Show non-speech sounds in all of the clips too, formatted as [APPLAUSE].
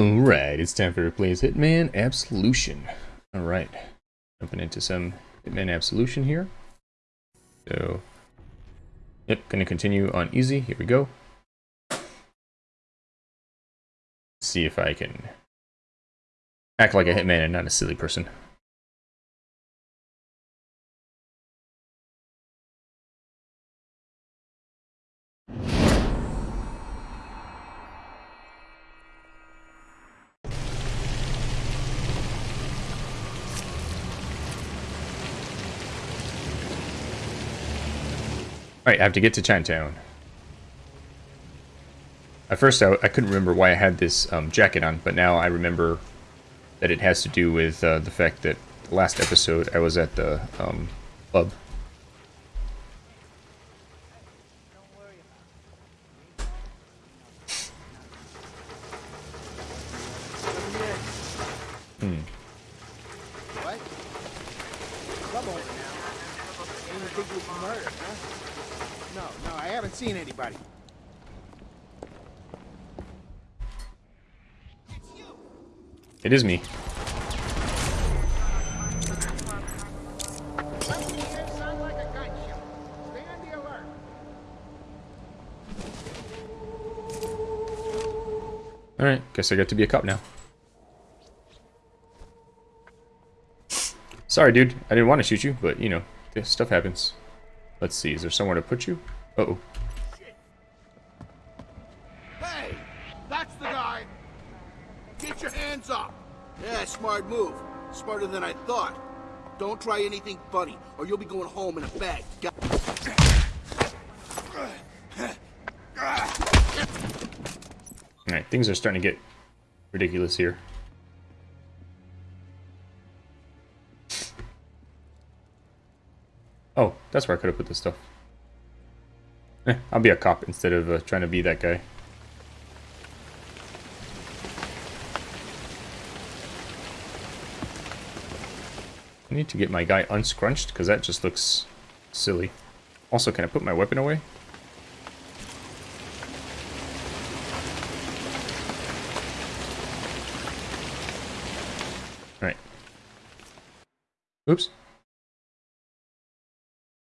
Alright, it's time for Replays Hitman Absolution. Alright, jumping into some Hitman Absolution here. So, yep, gonna continue on easy. Here we go. See if I can act like a hitman and not a silly person. Alright, I have to get to Chinatown. At first, I, I couldn't remember why I had this um, jacket on, but now I remember that it has to do with uh, the fact that last episode I was at the um, club. Hmm. What? Club owner now. And you think it was murder, huh? No, no, I haven't seen anybody. It is me. Alright, guess I get to be a cop now. Sorry, dude. I didn't want to shoot you, but, you know, this stuff happens. Let's see, is there somewhere to put you? Uh-oh. Hey, Smart move. Smarter than I thought. Don't try anything funny, or you'll be going home in a bag. Got- Alright, things are starting to get ridiculous here. Oh, that's where I could have put this stuff. Eh, I'll be a cop instead of uh, trying to be that guy. I need to get my guy unscrunched, because that just looks silly. Also, can I put my weapon away? Alright. Oops.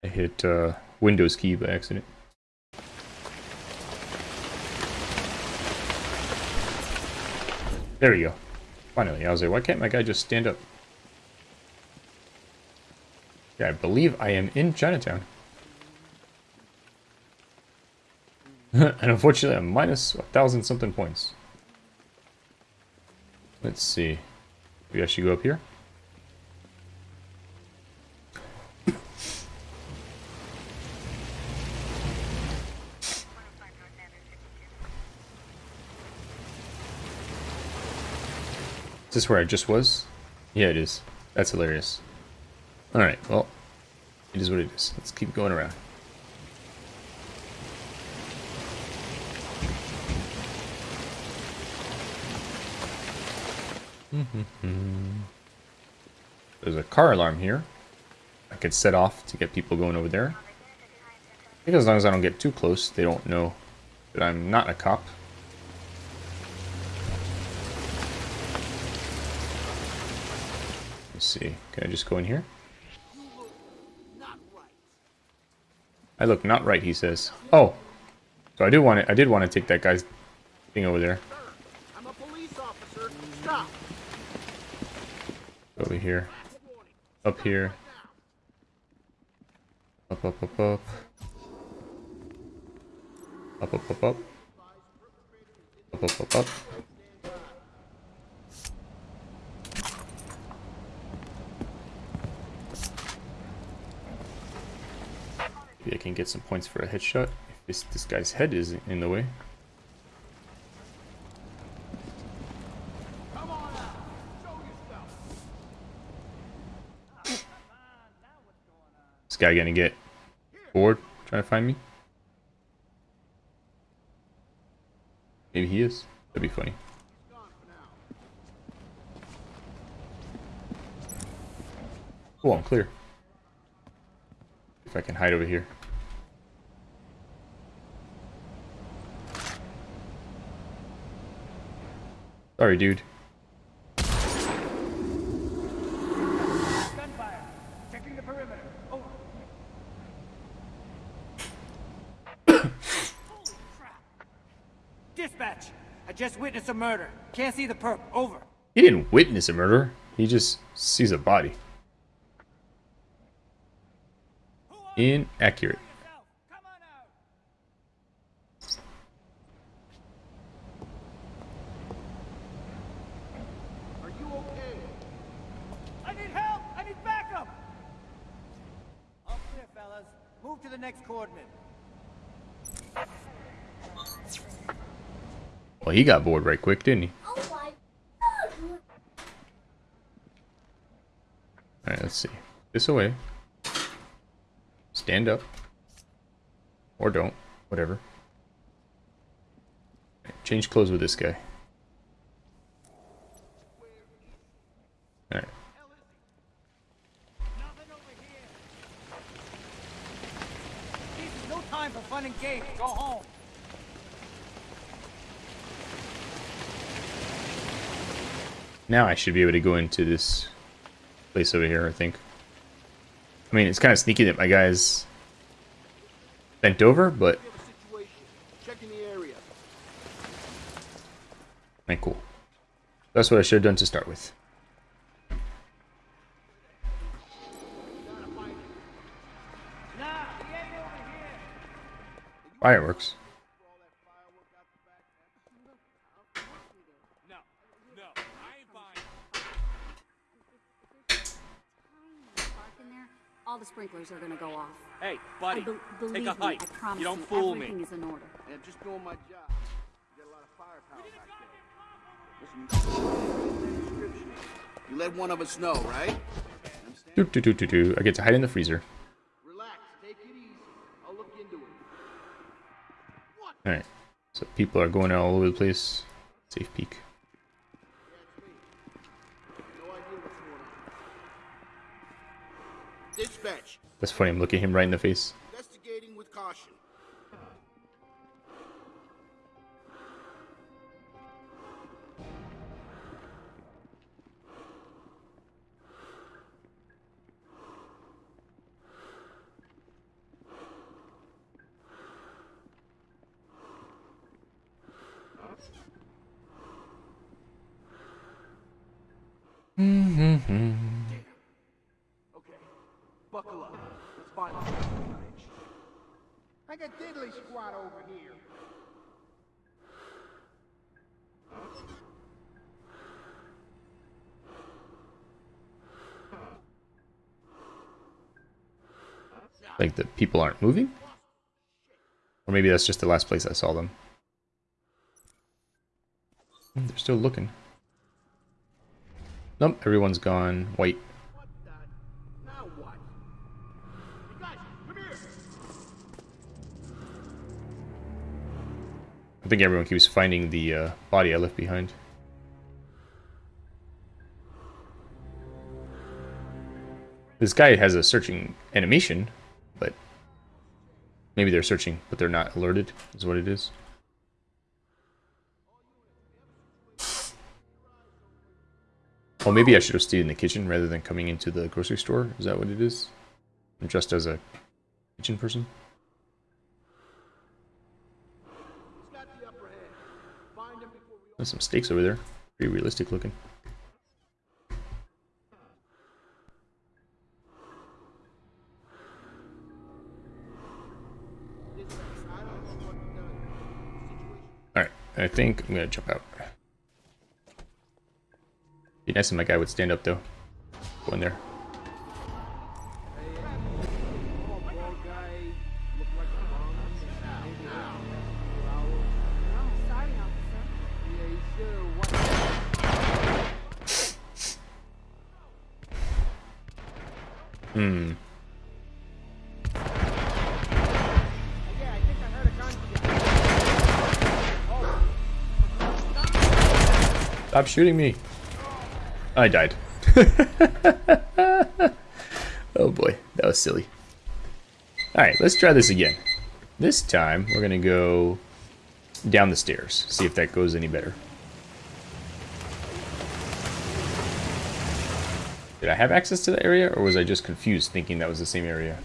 I hit uh, Windows key by accident. There we go. Finally, I was like, why can't my guy just stand up? I believe I am in Chinatown. [LAUGHS] and unfortunately, I'm minus a thousand something points. Let's see. Maybe I should go up here. Is this where I just was? Yeah, it is. That's hilarious. Alright, well, it is what it is. Let's keep going around. [LAUGHS] There's a car alarm here. I could set off to get people going over there. I think as long as I don't get too close, they don't know that I'm not a cop. Let's see. Can I just go in here? Not right. I look not right, he says. Oh. So I do want to I did want to take that guy's thing over there. Sir, I'm a police officer. Stop. Over here. Up here. Up, up, up, up. Up, up, up, up. Up, up, up, up. I can get some points for a headshot if this, this guy's head is in the way. This guy gonna get bored trying to find me? Maybe he is. That'd be funny. Oh, I'm clear. If I can hide over here. Sorry, dude. Gunfire. Checking the perimeter. Over. Holy crap. Dispatch. I just witnessed a murder. Can't see the perp. Over. He didn't witness a murder. He just sees a body. Who are you? Inaccurate. Yourself. Come on out. Are you okay? I need help. I need backup. All clear, fellas. Move to the next coordinate. Well, he got bored right quick, didn't he? Alright, let's see. This away. Stand up. Or don't. Whatever. Change clothes with this guy. Alright. No time for fun and games. Go home. Now I should be able to go into this place over here, I think. I mean, it's kind of sneaky that my guy's bent over, but. Alright, cool. That's what I should have done to start with. Fireworks. No, no, I ain't buying. Park in there, all the sprinklers are gonna go off. Hey, buddy, be- believe take a me, hike. I promise You don't fool everything me. is in order. And I'm just doing my job. You got a lot of firepower back there. Listen, you You let one of us know, right? Understand? Do, do, do, do, do. I get to hide in the freezer. Relax. Take it easy. I'll look into it. Alright. So people are going all over the place. Safe peek. That's me. No idea what's going on. Dispatch. That's funny, I'm looking him right in the face. Investigating with caution. Okay, buckle up. Let's find the bridge. I got over here. Like the people aren't moving? Or maybe that's just the last place I saw them. They're still looking. Nope, everyone's gone. White. Think everyone keeps finding the uh, body I left behind. This guy has a searching animation, but maybe they're searching, but they're not alerted, is what it is. Oh, maybe I should have stayed in the kitchen rather than coming into the grocery store. Is that what it is? I'm dressed as a kitchen person. He's got the upper hand. Find him before we There's some stakes over there. Pretty realistic looking. Alright, I think I'm gonna jump out. Be nice if my guy would stand up though. Go in there. Stop shooting me. I died. [LAUGHS] oh boy, that was silly. Alright, let's try this again. This time, we're going to go down the stairs, see if that goes any better. Did I have access to that area, or was I just confused thinking that was the same area?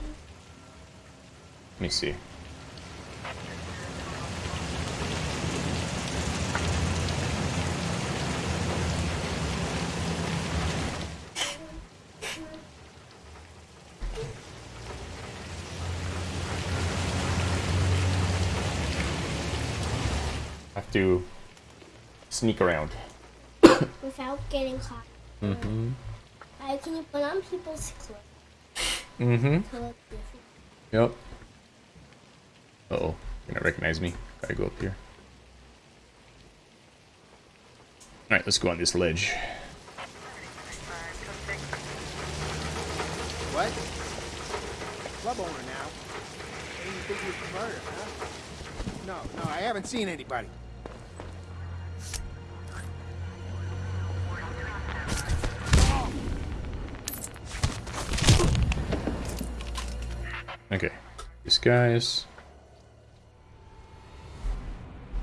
Let me see. Have to sneak around. [COUGHS] without getting caught. Mm-hmm. I can put on people's clothes Mm-hmm. to look different. Yep. Uh oh, you're gonna recognize me. Gotta go up here. Alright, let's go on this ledge. What? Club owner now. Ain't you think you murder, huh? No, no, I haven't seen anybody. Okay. Disguise.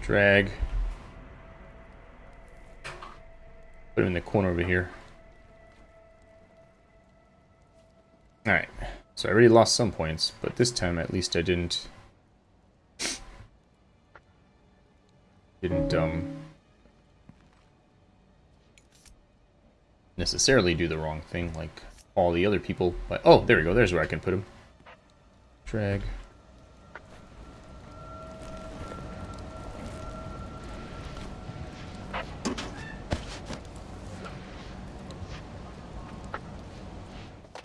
Drag. Put him in the corner over here. Alright. So I already lost some points, but this time at least I didn't... Didn't, um... necessarily do the wrong thing like all the other people. But Oh, there we go. There's where I can put him. Drag.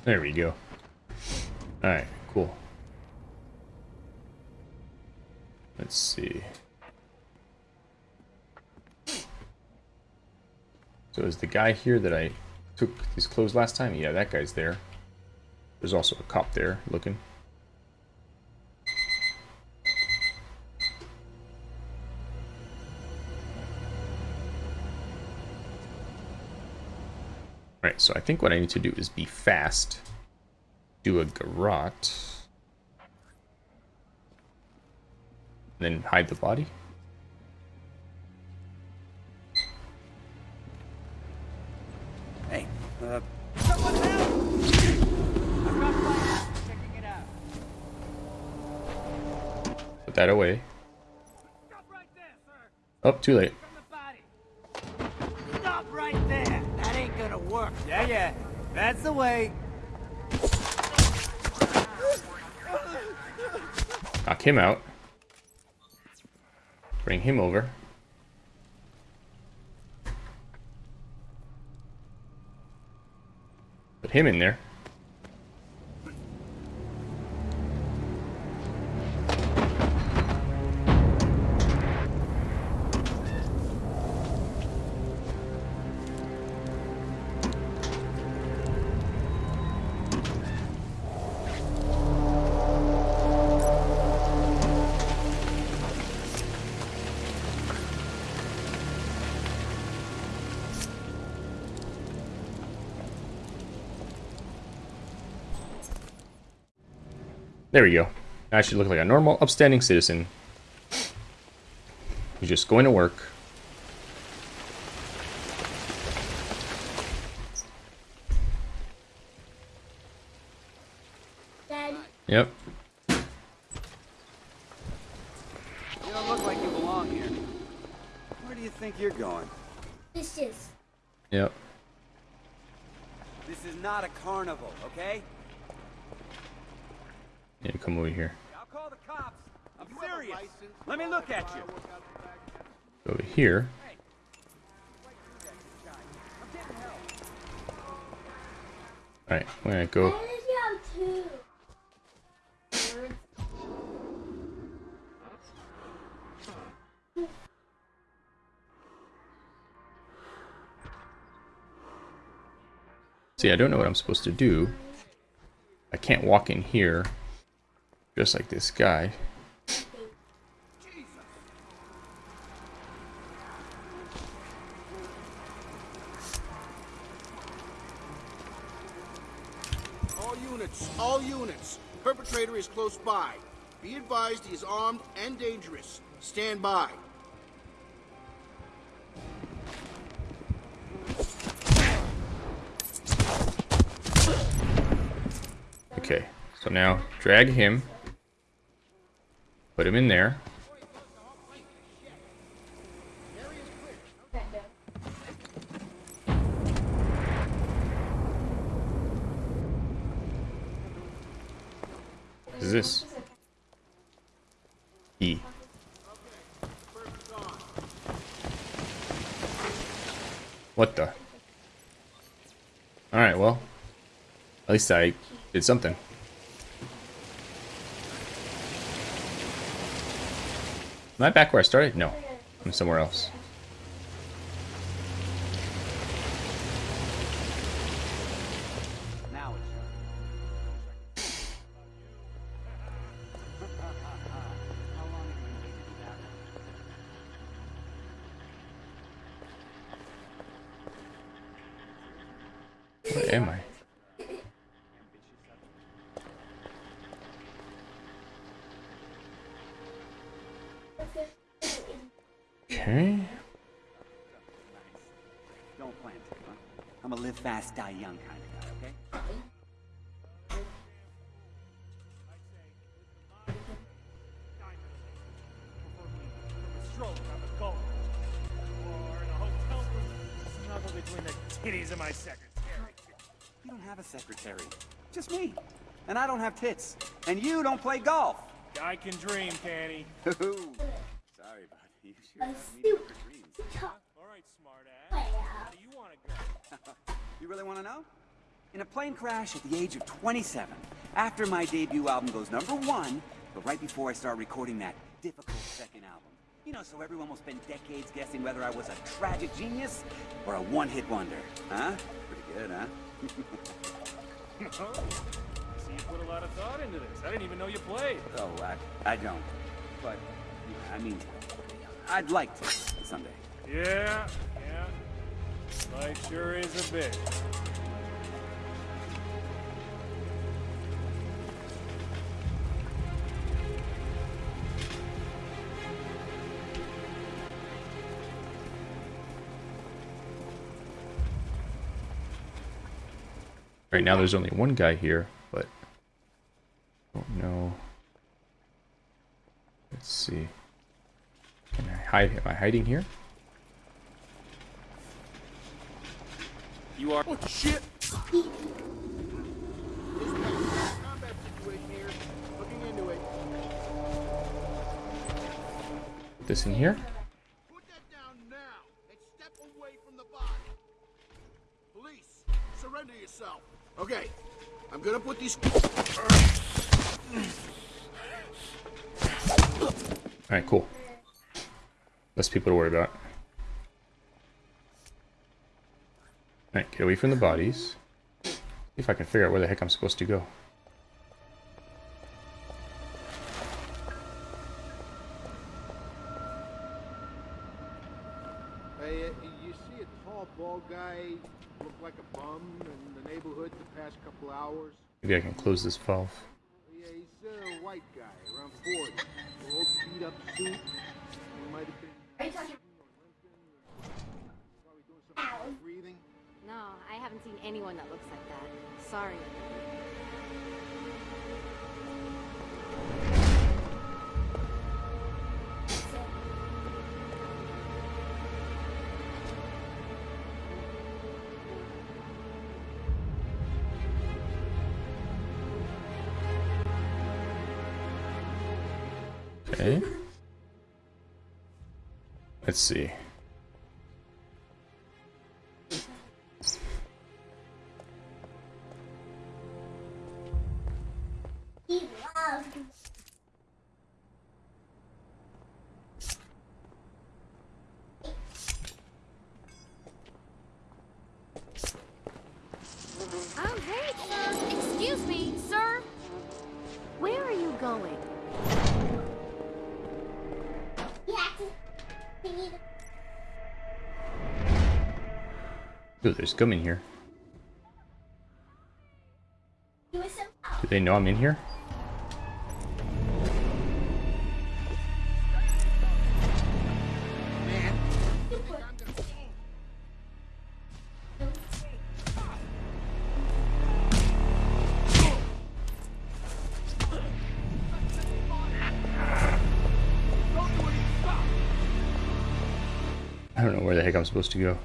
There we go. Alright, cool. Let's see. So is the guy here that I took these clothes last time? Yeah, that guy's there. There's also a cop there looking. Right, so I think what I need to do is be fast. Do a garrote. Then hide the body. Hey, uh, someone help! I've got fire checking it out. Put that away. Stop right there, sir! Oh, too late. That's the way. Knock him out. Bring him over. Put him in there. There we go. I should look like a normal, upstanding citizen. Who's just going to work. Daddy, Yep. You don't look like you belong here. Where do you think you're going? this is. Yep. This is not a carnival, okay? Yeah, come over here. I'll call the cops. I'm serious. Let me look at you. Over here. Alright, I'm gonna go. I did you too. See, I don't know what I'm supposed to do. I can't walk in here. Just like this guy. All units, all units. Perpetrator is close by. Be advised he is armed and dangerous. Stand by. Okay, so now drag him. Put him in there. What is this? E. What the? Alright, well. At least I did something. Am I back where I started? No. I'm somewhere else. And I don't have tits. And you don't play golf. I can dream, Canny. [LAUGHS] Sorry, bud. You sure have dreams. All right, smartass. How do you want to go? [LAUGHS] You really want to know? In a plane crash at the age of 27, after my debut album goes number one, but right before I start recording that difficult second album. You know, so everyone will spend decades guessing whether I was a tragic genius or a one-hit wonder. Huh? Pretty good, huh? [LAUGHS] Oh. Oh, you put a lot of thought into this. I didn't even know you played. Oh, I, I don't. But, I mean, I'd like to someday. Yeah, yeah. Life sure is a bitch. Right now there's only one guy here, but don't know. Let's see. Can I hide? Am I hiding here? You are. What shit? This is a combat situation here. Looking into it. Put this in here. Put that down now and step away from the body. Police, surrender yourself. Okay, I'm gonna put these. Alright, cool. Less people to worry about. Alright, get away from the bodies. See if I can figure out where the heck I'm supposed to go. Uh, you see a tall, bald guy look like a bum in the neighborhood the past couple hours? Maybe I can close this valve. Yeah, he's a white guy, around 40. Old beat up suit. He might have been. Haven't seen anyone that looks like that. Sorry. Okay. Let's see. Ooh, there's scum in here. Do they know I'm in here? I don't know where the heck I'm supposed to go.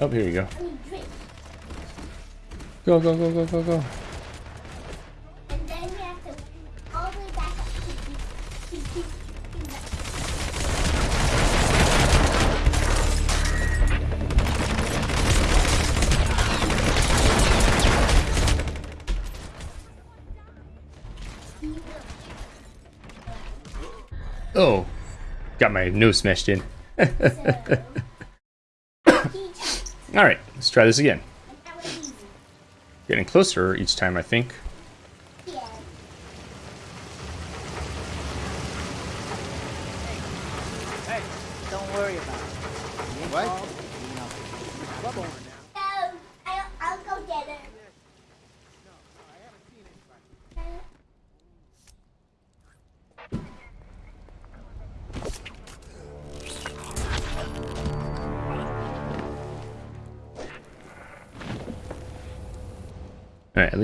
Oh, here you go. Go, go, go, go, go, go. Oh, got my nose smashed in. [LAUGHS] Alright, let's try this again. Getting closer each time, I think.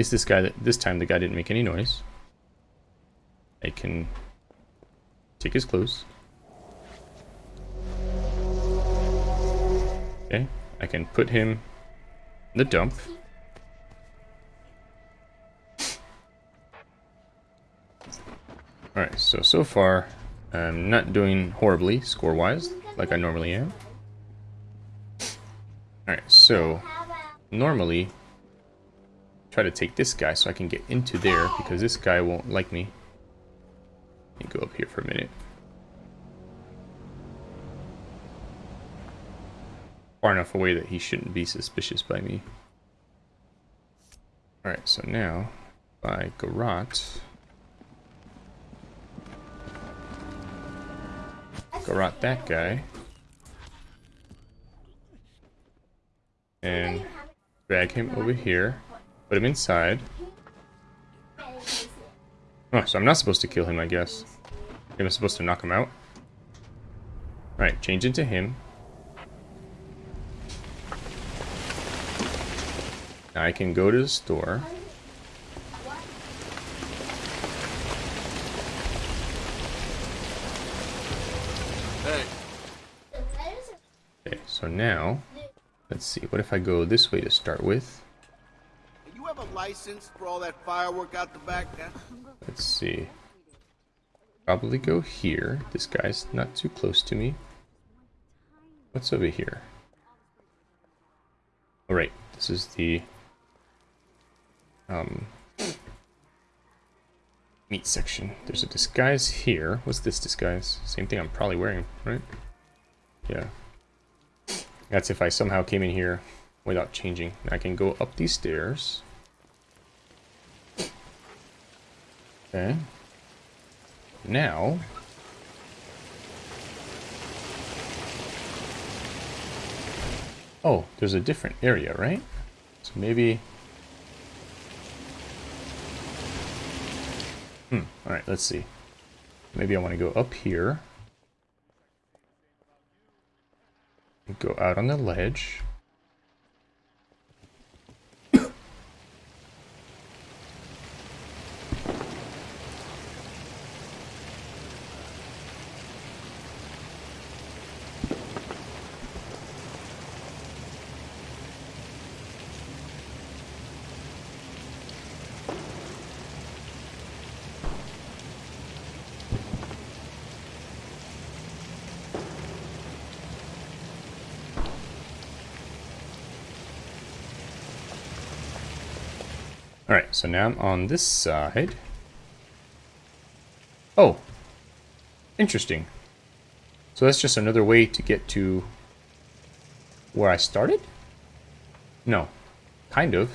Least this guy, this time the guy didn't make any noise. I can take his clothes. Okay, I can put him in the dump. Alright, so, so far, I'm not doing horribly score-wise, like I normally am. Alright, so, normally try to take this guy so I can get into there because this guy won't like me. Let me go up here for a minute. Far enough away that he shouldn't be suspicious by me. Alright, so now by Garrote. Garrote that guy. And drag him over here. Put him inside. Oh, so I'm not supposed to kill him, I guess. I'm supposed to knock him out. Alright, change into him. Now I can go to the store. Hey, the letters are Okay, so now, let's see. What if I go this way to start with? License for all that firework out the back? Let's see. Probably go here. This guy's not too close to me. What's over here? All right, this is the um, meat section. There's a disguise here. What's this disguise? Same thing I'm probably wearing, right? Yeah. That's if I somehow came in here without changing. I can go up these stairs. Okay. Now, oh, there's a different area, right? So maybe, hmm. All right, let's see. Maybe I want to go up here. Go out on the ledge. Alright, so now I'm on this side. Oh. Interesting. So that's just another way to get to where I started? No. Kind of.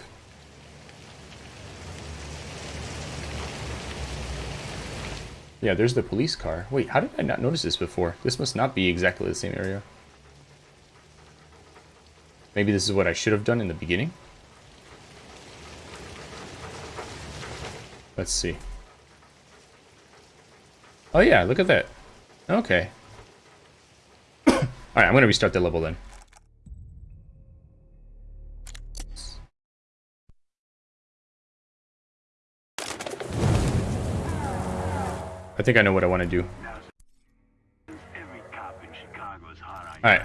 Yeah, there's the police car. Wait, how did I not notice this before? This must not be exactly the same area. Maybe this is what I should have done in the beginning? Let's see. Oh yeah, look at that. Okay. [COUGHS] Alright, I'm gonna restart the level then. I think I know what I want to do. Alright.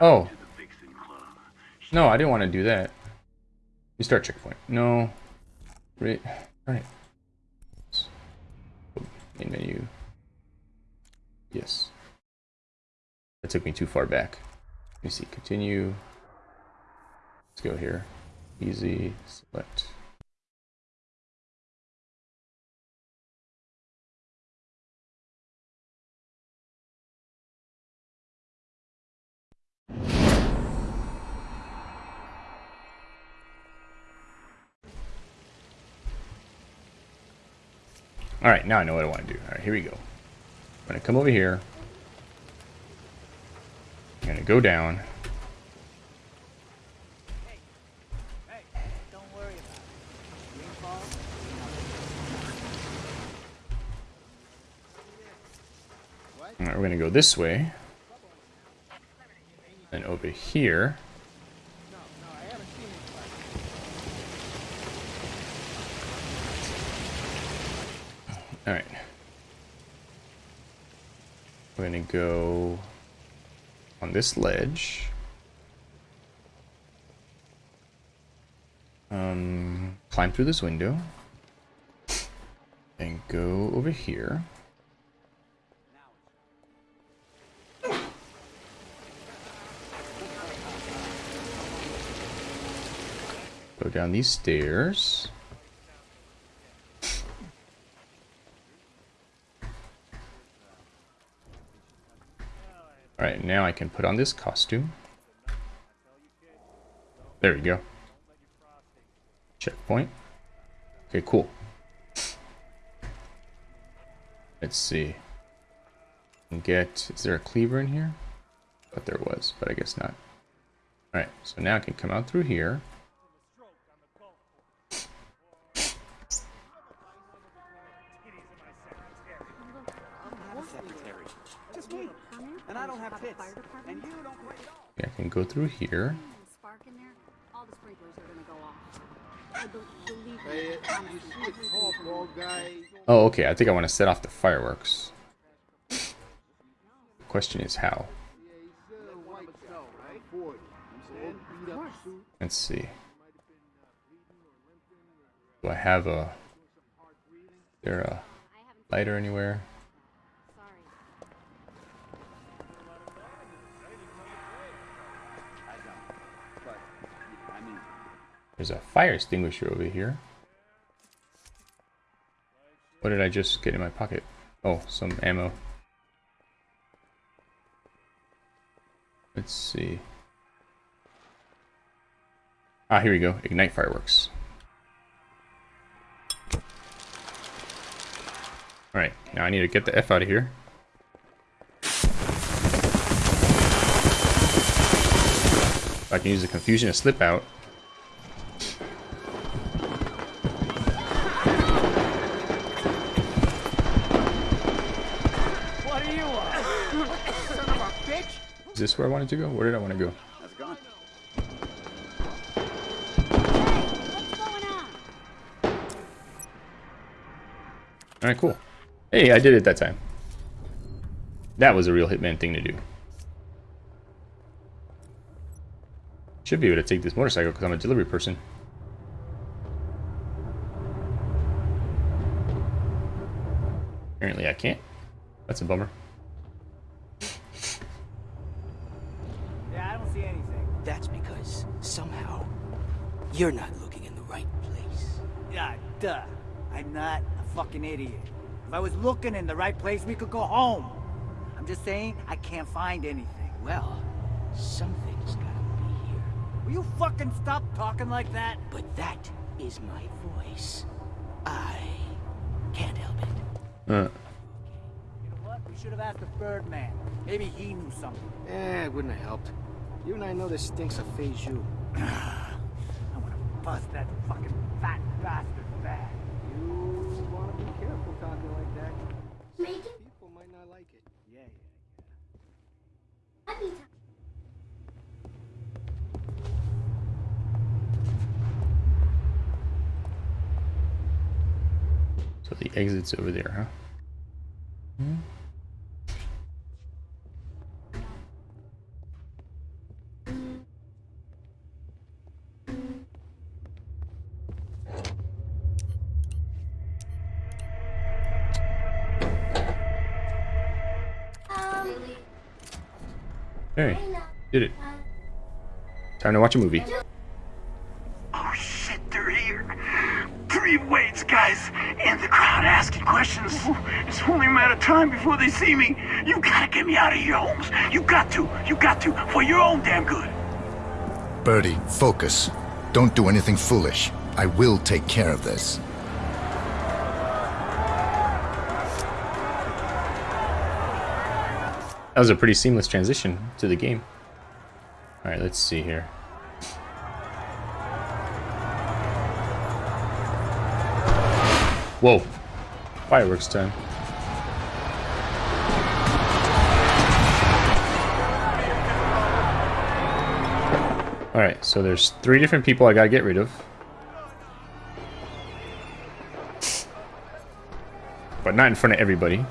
Oh. No, I didn't want to do that. Restart checkpoint. No. Right. Right. Main menu. Yes. That took me too far back. Let me see. Continue. Let's go here. Easy. Select. All right, now I know what I want to do. All right, here we go. I'm going to come over here. I'm going to go down. All right, we're going to go this way. And over here. No, no, I haven't seen anybody. All right. We're gonna go on this ledge. Um, climb through this window. And go over here. Go down these stairs. Alright, now I can put on this costume. There we go. Checkpoint. Okay, cool. Let's see. Get... Is there a cleaver in here? Thought there was, but I guess not. Alright, so now I can come out through here. Tall, from bald guy? Oh, okay. I think I want to set off the fireworks. The question is how. Yeah, he's a white guy, right? 40. He's all beat up suit. Let's see. Do I have a... there a lighter anywhere? There's a fire extinguisher over here. What did I just get in my pocket? Oh, some ammo. Let's see. Ah, here we go. Ignite fireworks. Alright, now I need to get the F out of here. I can use the confusion to slip out. Is this where I wanted to go? Where did I want to go? how's it going? What's? Alright, cool. Hey, I did it that time. That was a real Hitman thing to do. Should be able to take this motorcycle because I'm a delivery person. Apparently I can't. That's a bummer. You're not looking in the right place. Yeah, duh. I'm not a fucking idiot. If I was looking in the right place, we could go home. I'm just saying, I can't find anything. Well, something's gotta be here. Will you fucking stop talking like that? But that is my voice. I can't help it. Uh, You know what? We should have asked the Birdman. Maybe he knew something. Eh, it wouldn't have helped. You and I know this stinks of Phase you. [CLEARS THROAT] I bust that fucking fat bastard back. You want to be careful talking like that. Making People might not like it. Yeah, yeah. happy time. so the exit's over there, huh? Time to watch a movie. Oh shit, they're here. Three weights, guys, and the crowd asking questions. It's only a matter of time before they see me. You gotta get me out of here, Holmes. You got to. You got to. For your own damn good. Birdie, focus. Don't do anything foolish. I will take care of this. That was a pretty seamless transition to the game. Alright, let's see here. Whoa. Fireworks time. Alright, so there's three different people I gotta get rid of. But not in front of everybody.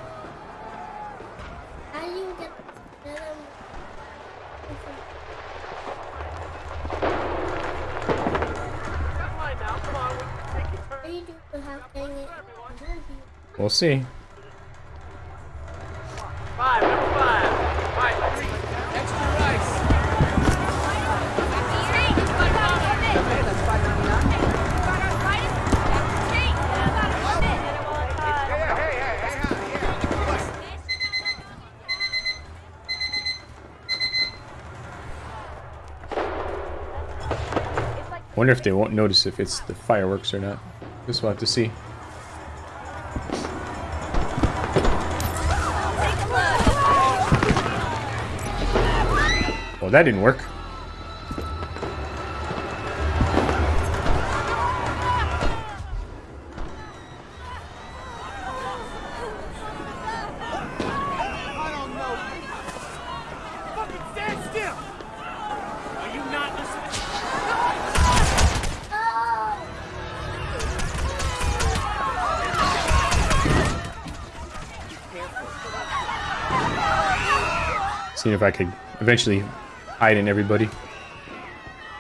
How do you get rid of What do you do without getting it? in front of you? See. Wonder if they won't notice if it's the fireworks or not. Guess we'll have to see. Well, that didn't work. If I could eventually hide in everybody.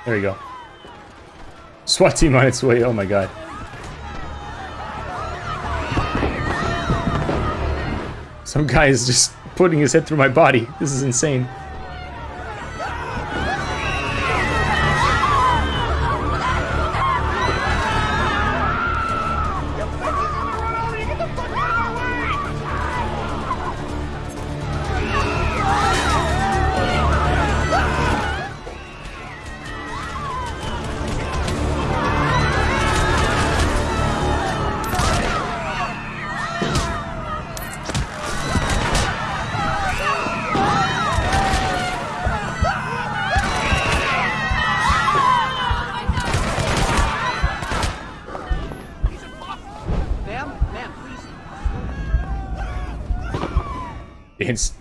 There we go. SWAT team on its way. Oh my god. Some guy is just putting his head through my body. This is insane. Dance.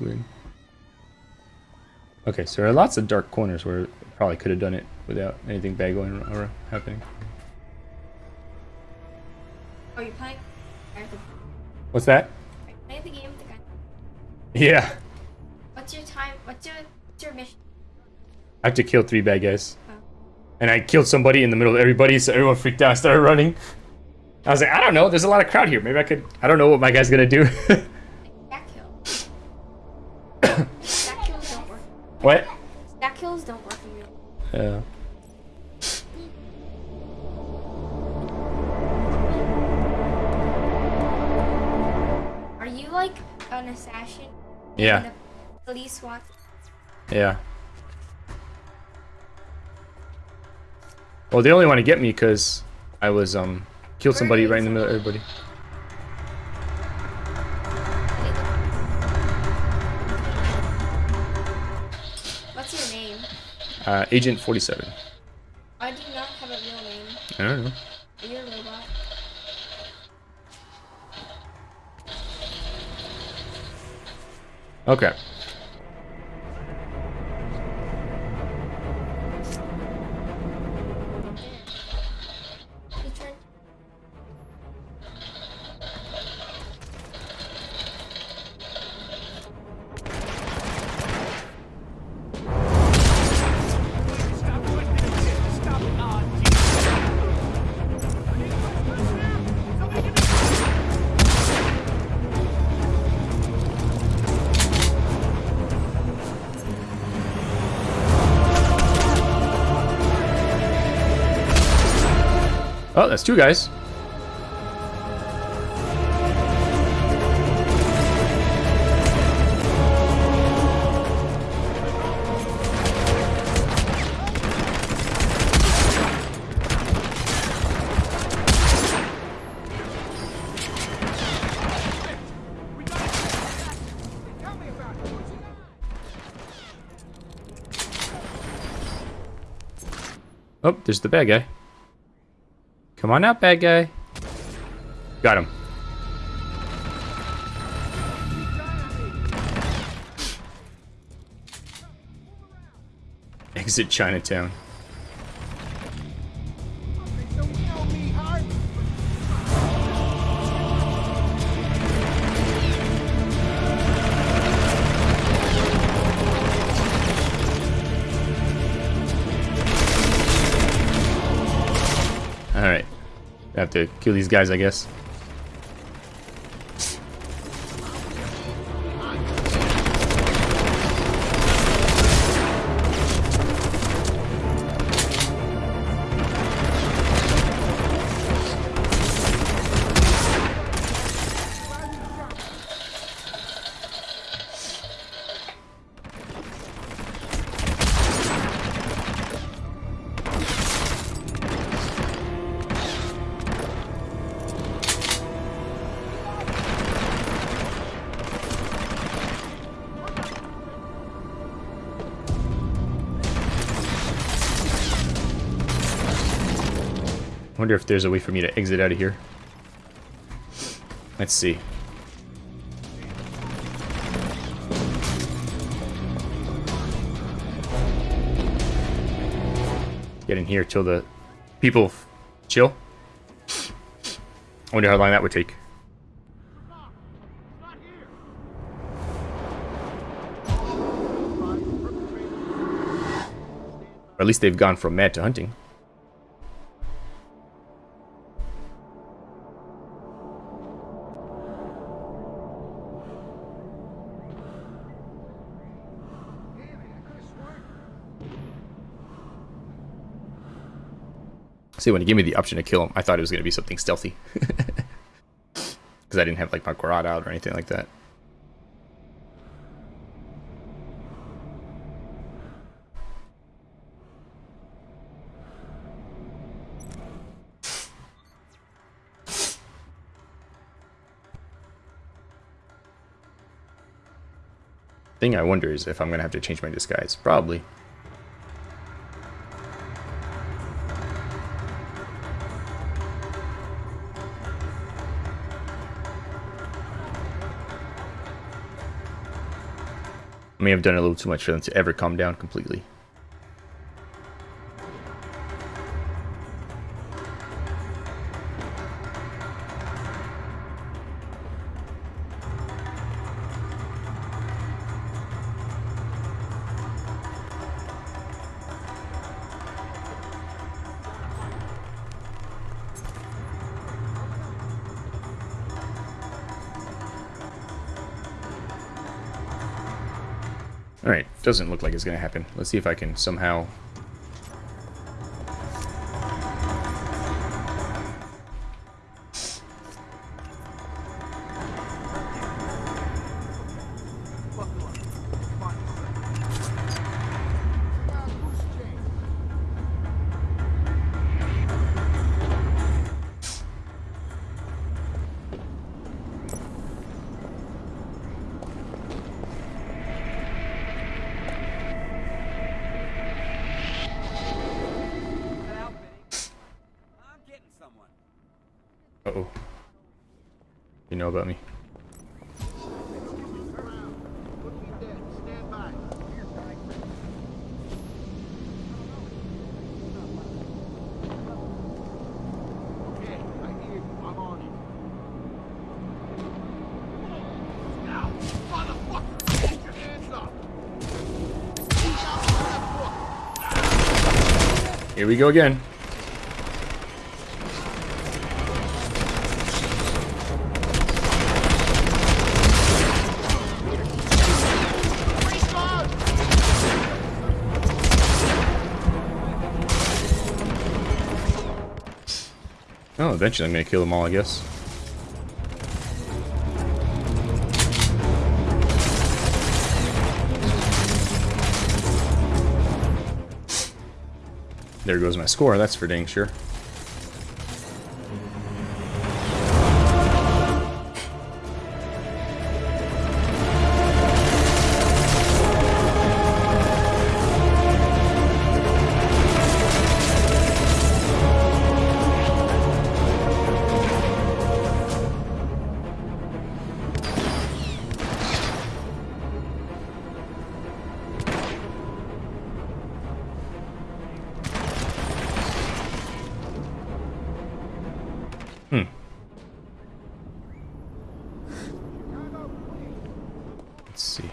Win. Okay, so there are lots of dark corners where I probably could have done it without anything bad going or happening. Oh, are you playing? Are you What's that? playing the game with the gun? Yeah. What's your time? What's your what's your mission? I have to kill three bad guys. Oh. And I killed somebody in the middle of everybody, so everyone freaked out and started running. I was like, I don't know, there's a lot of crowd here. Maybe I could, I don't know what my guy's gonna do. [LAUGHS] what? Stack kills don't work in real. Yeah. Are you like an assassin? Yeah. Police SWAT. Yeah. Well, they only want to get me because I was, um, killed somebody right in the middle of everybody. Uh, Agent 47. I do not have a real name. I don't know. Are you a robot? Okay. Oh, that's two guys. Oh, there's the bad guy. Come on out, bad guy. Got him. Exit Chinatown. To kill these guys, I guess. Wonder if there's a way for me to exit out of here. Let's see. Get in here till the people chill. I wonder how long that would take. At least they've gone from mad to hunting. See, when he gave me the option to kill him, I thought it was going to be something stealthy. [LAUGHS] Because I didn't have, like, my Quad out or anything like that. Thing I wonder is if I'm going to have to change my disguise. Probably. May have done a little too much for them to ever calm down completely. Doesn't look like it's going to happen. Let's see if I can somehow... Uh-oh. You know about me. Here we go again. Eventually I'm gonna kill them all, I guess. There goes my score, that's for dang sure. Hmm. Let's see.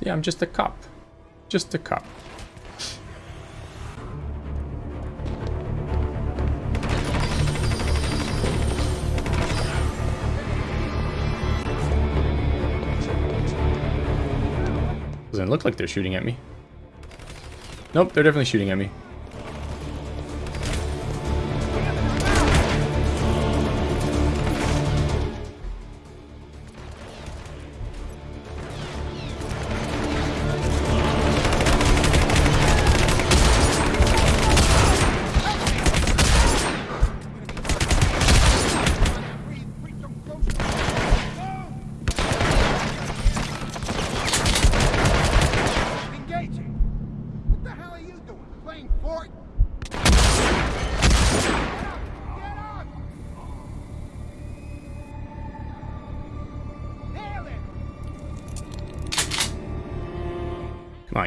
Yeah, I'm just a cop. Just a cop. Look like they're shooting at me. Nope, they're definitely shooting at me.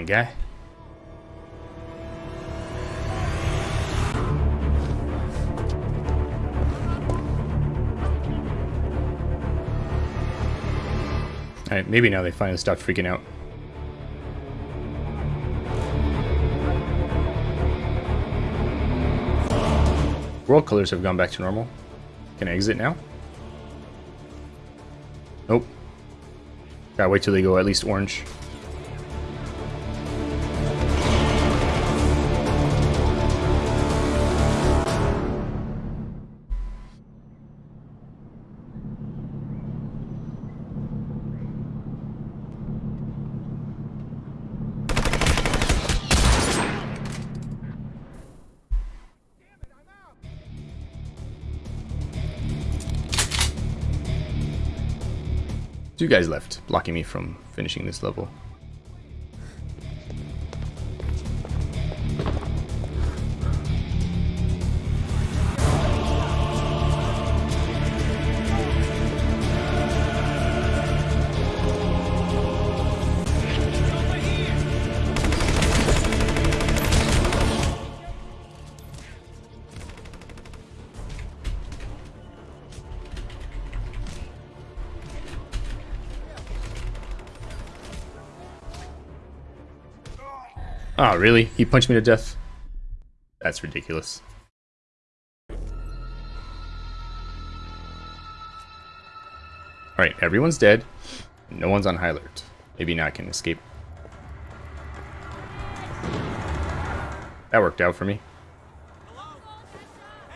On, guy. Alright, maybe now they finally stopped freaking out. World colors have gone back to normal. Can I exit now? Nope. Gotta wait till they go at least orange. Two guys left, blocking me from finishing this level. Oh, really? He punched me to death? That's ridiculous. Alright, everyone's dead. No one's on high alert. Maybe now I can escape. That worked out for me.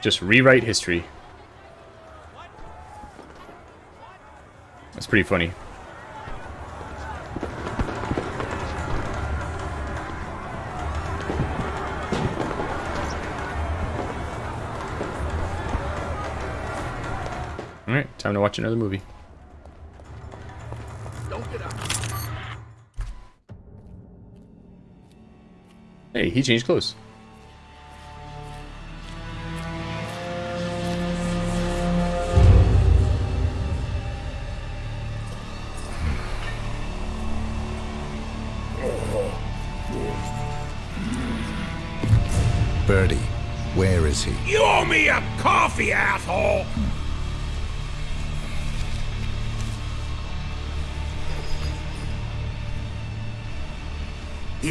Just rewrite history. That's pretty funny. Time to watch another movie. Hey, he changed clothes.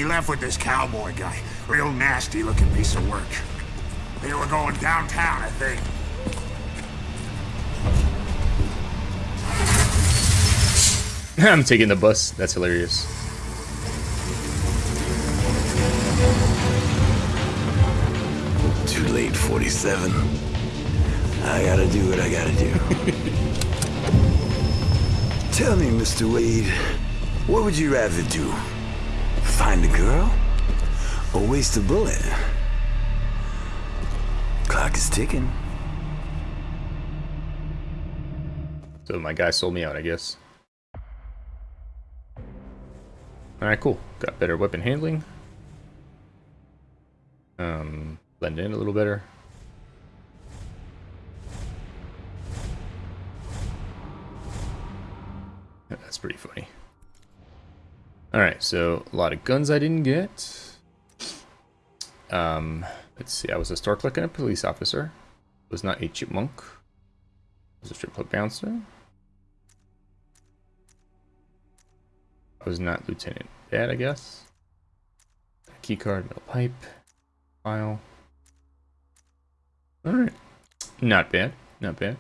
we left with this cowboy guy. Real nasty looking piece of work. They were going downtown, I think. [LAUGHS] I'm taking the bus. That's hilarious. Too late, 47. I gotta do what I gotta do. [LAUGHS] Tell me, Mr. Wade, what would you rather do? Find a girl? Or waste a bullet? Clock is ticking. So my guy sold me out, I guess. Alright, cool. Got better weapon handling. Um, blend in a little better. That's pretty funny. Alright, so a lot of guns I didn't get. Um, let's see, I was a store clerk and a police officer. Was not a chipmunk. Was a strip club bouncer. I was not Lieutenant Bad, I guess. Key card, metal pipe, file. Alright. Not bad. Not bad.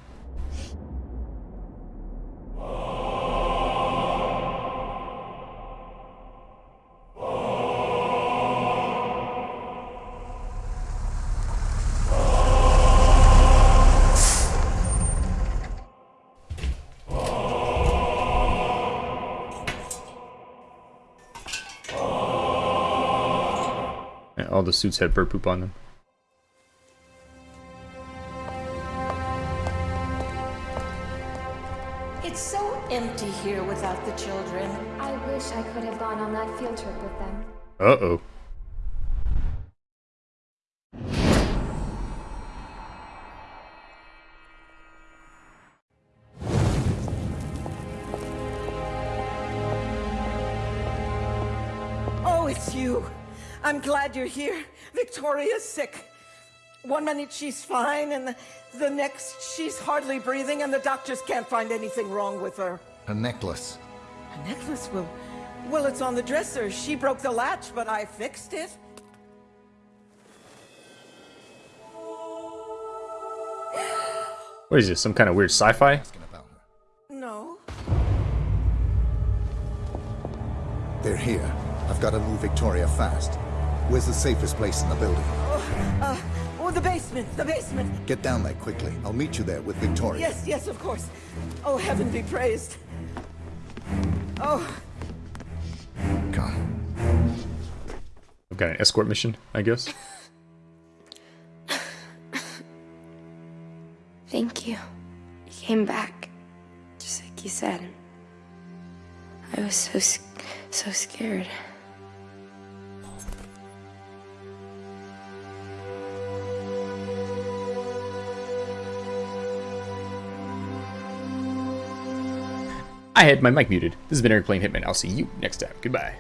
Suits had bird poop on them. It's so empty here without the children. I wish I could have gone on that field trip with them. Uh-oh. I'm glad you're here. Victoria's sick. One minute she's fine, and the, the next she's hardly breathing, and the doctors can't find anything wrong with her. A necklace. A necklace will. Well, it's on the dresser. She broke the latch, but I fixed it. What is this? Some kind of weird sci-fi? No. They're here. I've got to move Victoria fast. Where's the safest place in the building? Oh, uh, oh, the basement, the basement. Get down there quickly. I'll meet you there with Victoria. Yes, yes, of course. Oh, heaven be praised. Oh, Come. I've got an escort mission, I guess. Thank you. You came back, just like you said. I was so so scared. I had my mic muted. This has been Eric playing Hitman. I'll see you next time. Goodbye.